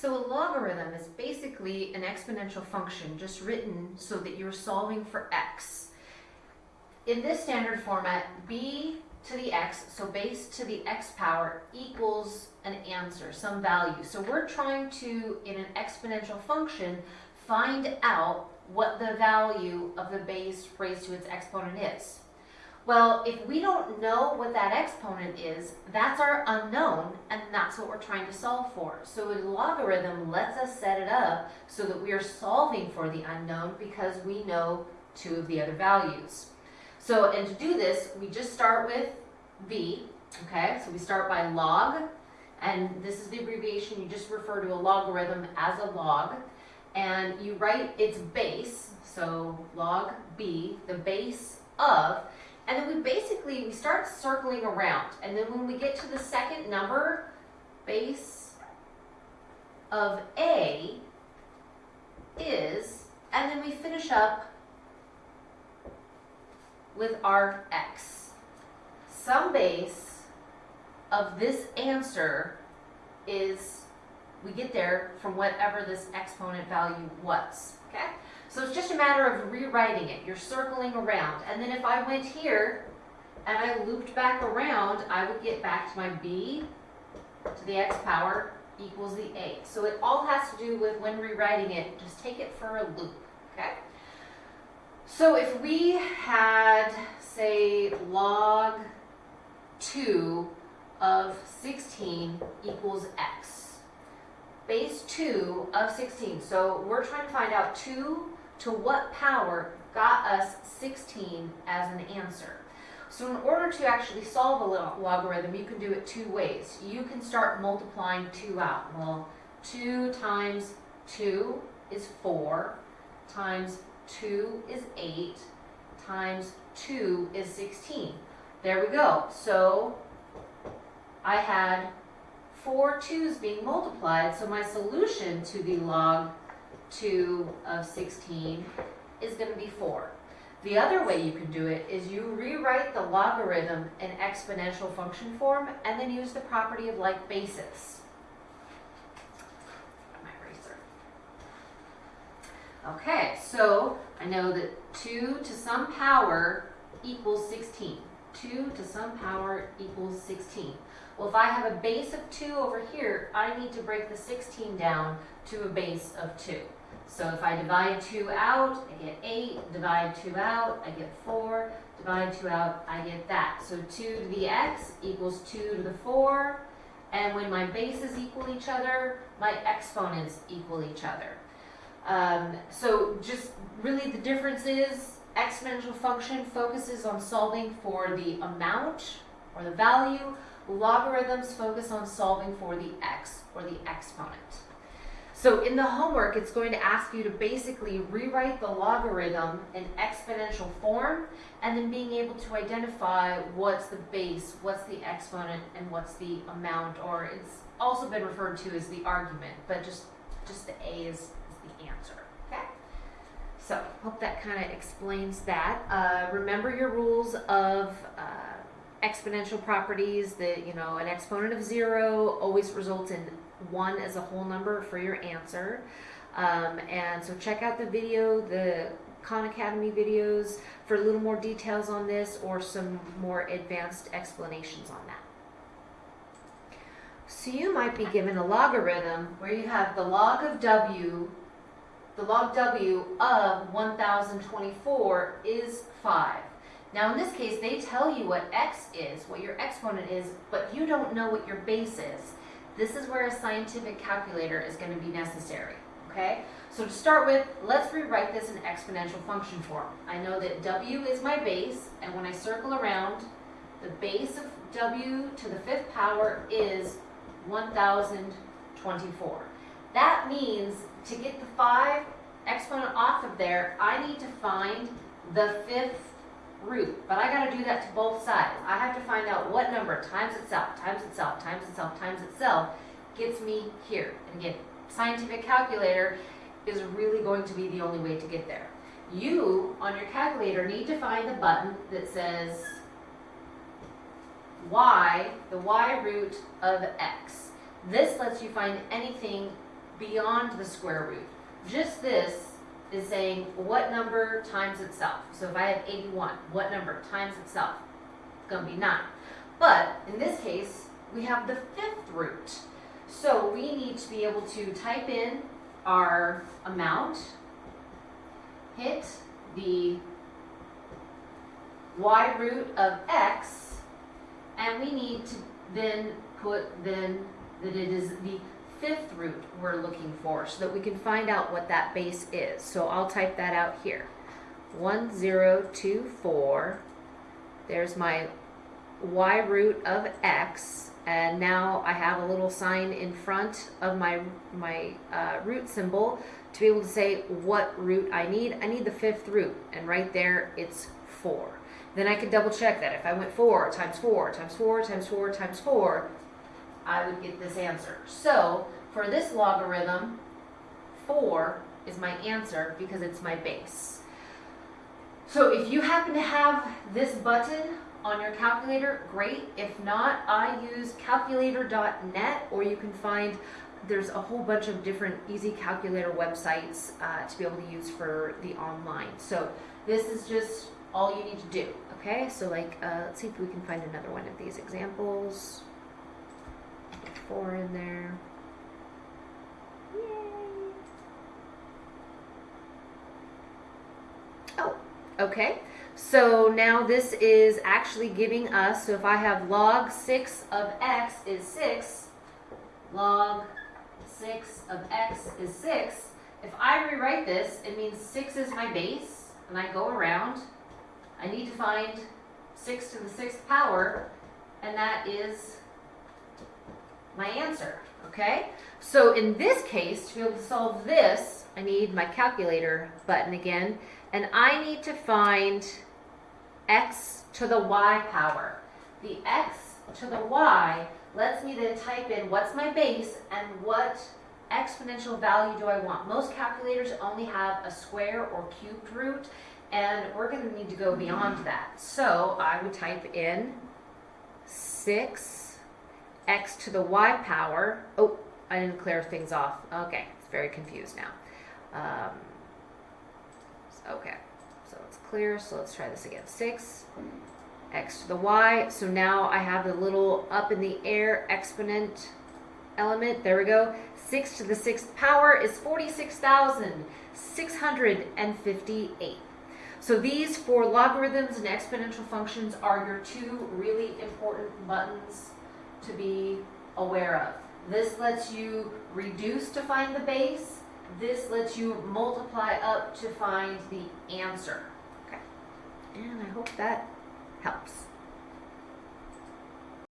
So a logarithm is basically an exponential function just written so that you're solving for x. In this standard format, b to the x, so base to the x power equals an answer, some value. So we're trying to, in an exponential function, find out what the value of the base raised to its exponent is. Well, if we don't know what that exponent is, that's our unknown, and that's what we're trying to solve for. So a logarithm lets us set it up so that we are solving for the unknown because we know two of the other values. So, and to do this, we just start with b, okay? So we start by log, and this is the abbreviation, you just refer to a logarithm as a log, and you write its base, so log b, the base of, and then we basically, we start circling around. And then when we get to the second number, base of A is, and then we finish up with our X. Some base of this answer is, we get there from whatever this exponent value was, okay? So it's just a matter of rewriting it. You're circling around. And then if I went here and I looped back around, I would get back to my b to the x power equals the a. So it all has to do with when rewriting it, just take it for a loop, okay? So if we had, say, log 2 of 16 equals x, base 2 of 16. So we're trying to find out 2 to what power got us 16 as an answer. So in order to actually solve a logarithm, you can do it two ways. You can start multiplying 2 out. Well, 2 times 2 is 4, times 2 is 8, times 2 is 16. There we go. So I had four 2's being multiplied, so my solution to the log 2 of 16 is going to be 4. The other way you can do it is you rewrite the logarithm in exponential function form and then use the property of like basis. My eraser. Okay, so I know that 2 to some power equals 16. 2 to some power equals 16. Well, if I have a base of 2 over here, I need to break the 16 down to a base of 2. So if I divide 2 out, I get 8. Divide 2 out, I get 4. Divide 2 out, I get that. So 2 to the x equals 2 to the 4. And when my bases equal each other, my exponents equal each other. Um, so just really the difference is exponential function focuses on solving for the amount or the value. Logarithms focus on solving for the x or the exponent. So in the homework, it's going to ask you to basically rewrite the logarithm in exponential form and then being able to identify what's the base, what's the exponent, and what's the amount, or it's also been referred to as the argument, but just, just the A is, is the answer. Okay? So hope that kind of explains that. Uh, remember your rules of uh, exponential properties that, you know, an exponent of zero always results in one as a whole number for your answer. Um, and so check out the video, the Khan Academy videos for a little more details on this or some more advanced explanations on that. So you might be given a logarithm where you have the log of w, the log w of 1024 is 5. Now in this case, they tell you what x is, what your exponent is, but you don't know what your base is. This is where a scientific calculator is going to be necessary. Okay, so to start with, let's rewrite this in exponential function form. I know that w is my base, and when I circle around, the base of w to the fifth power is 1024. That means to get the 5 exponent off of there, I need to find the fifth root, but I got to do that to both sides. I have to find out what number times itself, times itself, times itself, times itself gets me here. And again, scientific calculator is really going to be the only way to get there. You, on your calculator, need to find the button that says y, the y root of x. This lets you find anything beyond the square root. Just this is saying what number times itself. So if I have 81, what number times itself? It's going to be 9. But in this case, we have the fifth root. So we need to be able to type in our amount, hit the y root of x, and we need to then put then that it is the fifth root we're looking for so that we can find out what that base is. So I'll type that out here. 1024, there's my y root of x, and now I have a little sign in front of my, my uh, root symbol to be able to say what root I need. I need the fifth root, and right there it's 4. Then I can double check that. If I went 4 times 4 times 4 times 4 times 4, I would get this answer. So for this logarithm, 4 is my answer because it's my base. So if you happen to have this button on your calculator, great. If not, I use calculator.net or you can find there's a whole bunch of different easy calculator websites uh, to be able to use for the online. So this is just all you need to do. Okay, so like, uh, let's see if we can find another one of these examples. Four in there. Yay. Oh, okay. So now this is actually giving us, so if I have log 6 of x is 6, log 6 of x is 6, if I rewrite this, it means 6 is my base, and I go around, I need to find 6 to the 6th power, and that is my answer, okay? So in this case, to be able to solve this, I need my calculator button again, and I need to find x to the y power. The x to the y lets me then type in what's my base and what exponential value do I want. Most calculators only have a square or cubed root, and we're going to need to go beyond that. So I would type in 6 x to the y power. Oh, I didn't clear things off. Okay, it's very confused now. Um, okay, so it's clear. So let's try this again. 6 x to the y. So now I have the little up in the air exponent element. There we go. 6 to the 6th power is 46,658. So these for logarithms and exponential functions are your two really important buttons to be aware of. This lets you reduce to find the base. This lets you multiply up to find the answer. Okay. And I hope that helps.